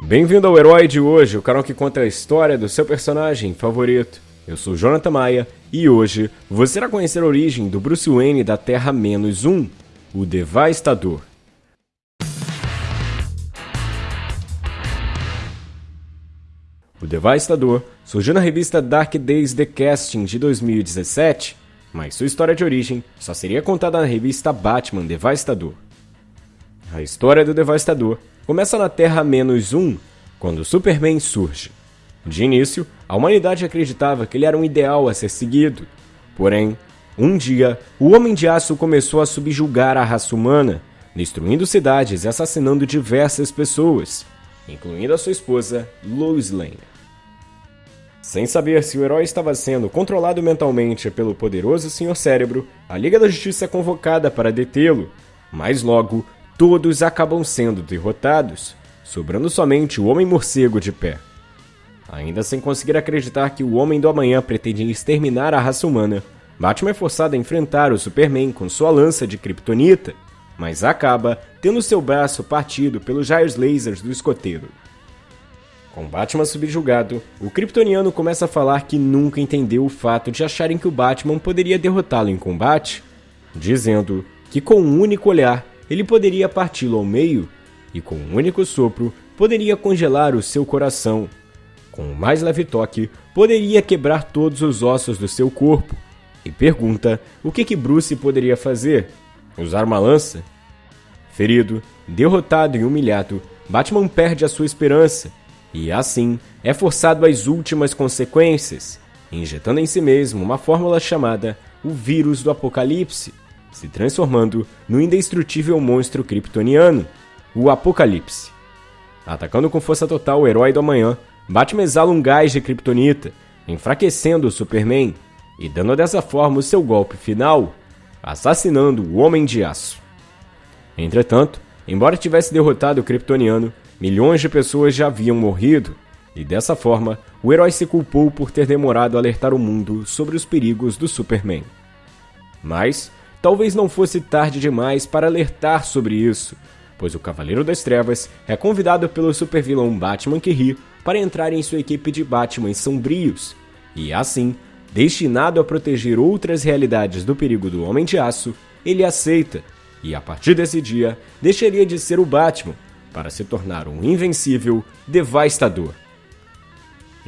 Bem-vindo ao Herói de hoje, o canal que conta a história do seu personagem favorito. Eu sou Jonathan Maia e hoje você irá conhecer a origem do Bruce Wayne da Terra-1, o Devastador. O Devastador surgiu na revista Dark Days The Casting de 2017, mas sua história de origem só seria contada na revista Batman Devastador. A história do Devastador começa na Terra-1, quando Superman surge. De início, a humanidade acreditava que ele era um ideal a ser seguido. Porém, um dia, o Homem de Aço começou a subjugar a raça humana, destruindo cidades e assassinando diversas pessoas, incluindo a sua esposa, Lois Lane. Sem saber se o herói estava sendo controlado mentalmente pelo poderoso Sr. Cérebro, a Liga da Justiça é convocada para detê-lo, mas logo todos acabam sendo derrotados, sobrando somente o Homem-Morcego de pé. Ainda sem conseguir acreditar que o Homem do Amanhã pretende exterminar a raça humana, Batman é forçado a enfrentar o Superman com sua lança de kryptonita, mas acaba tendo seu braço partido pelos raios lasers do escoteiro. Com Batman subjugado, o kryptoniano começa a falar que nunca entendeu o fato de acharem que o Batman poderia derrotá-lo em combate, dizendo que com um único olhar ele poderia parti-lo ao meio e, com um único sopro, poderia congelar o seu coração. Com o mais leve toque, poderia quebrar todos os ossos do seu corpo. E pergunta o que, que Bruce poderia fazer? Usar uma lança? Ferido, derrotado e humilhado, Batman perde a sua esperança e, assim, é forçado às últimas consequências, injetando em si mesmo uma fórmula chamada o Vírus do Apocalipse se transformando no indestrutível monstro kryptoniano, o Apocalipse. Atacando com força total o herói do amanhã, Batman exala um gás de kryptonita, enfraquecendo o Superman e dando dessa forma o seu golpe final, assassinando o Homem de Aço. Entretanto, embora tivesse derrotado o kryptoniano, milhões de pessoas já haviam morrido, e dessa forma, o herói se culpou por ter demorado a alertar o mundo sobre os perigos do Superman. Mas, talvez não fosse tarde demais para alertar sobre isso, pois o Cavaleiro das Trevas é convidado pelo supervilão Batman que ri para entrar em sua equipe de Batman sombrios, e assim, destinado a proteger outras realidades do perigo do Homem de Aço, ele aceita, e a partir desse dia, deixaria de ser o Batman para se tornar um invencível devastador.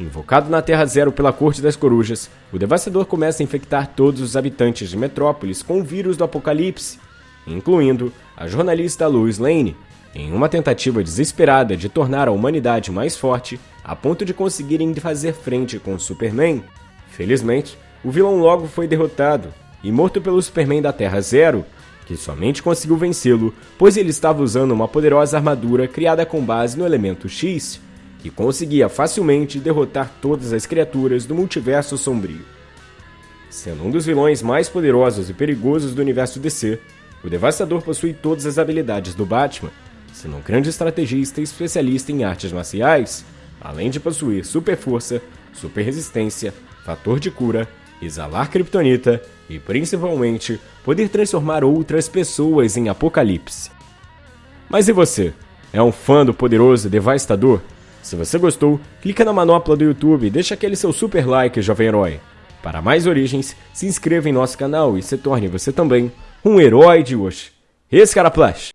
Invocado na Terra Zero pela Corte das Corujas, o Devastador começa a infectar todos os habitantes de Metrópolis com o vírus do apocalipse, incluindo a jornalista Lois Lane, em uma tentativa desesperada de tornar a humanidade mais forte a ponto de conseguirem fazer frente com o Superman. Felizmente, o vilão logo foi derrotado e morto pelo Superman da Terra Zero, que somente conseguiu vencê-lo pois ele estava usando uma poderosa armadura criada com base no elemento X, que conseguia facilmente derrotar todas as criaturas do multiverso sombrio. Sendo um dos vilões mais poderosos e perigosos do universo DC, o Devastador possui todas as habilidades do Batman, sendo um grande estrategista e especialista em artes marciais, além de possuir super força, super resistência, fator de cura, exalar kryptonita e principalmente poder transformar outras pessoas em apocalipse. Mas e você? É um fã do poderoso Devastador? Se você gostou, clica na manopla do YouTube e deixa aquele seu super like, jovem herói. Para mais origens, se inscreva em nosso canal e se torne você também um herói de hoje. Esse cara Flash.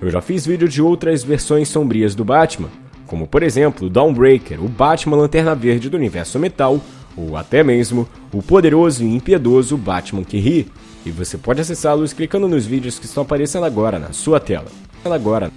Eu já fiz vídeo de outras versões sombrias do Batman, como por exemplo o Dawnbreaker, o Batman Lanterna Verde do Universo Metal, ou até mesmo o poderoso e impiedoso Batman que ri, e você pode acessá-los clicando nos vídeos que estão aparecendo agora na sua tela. Agora.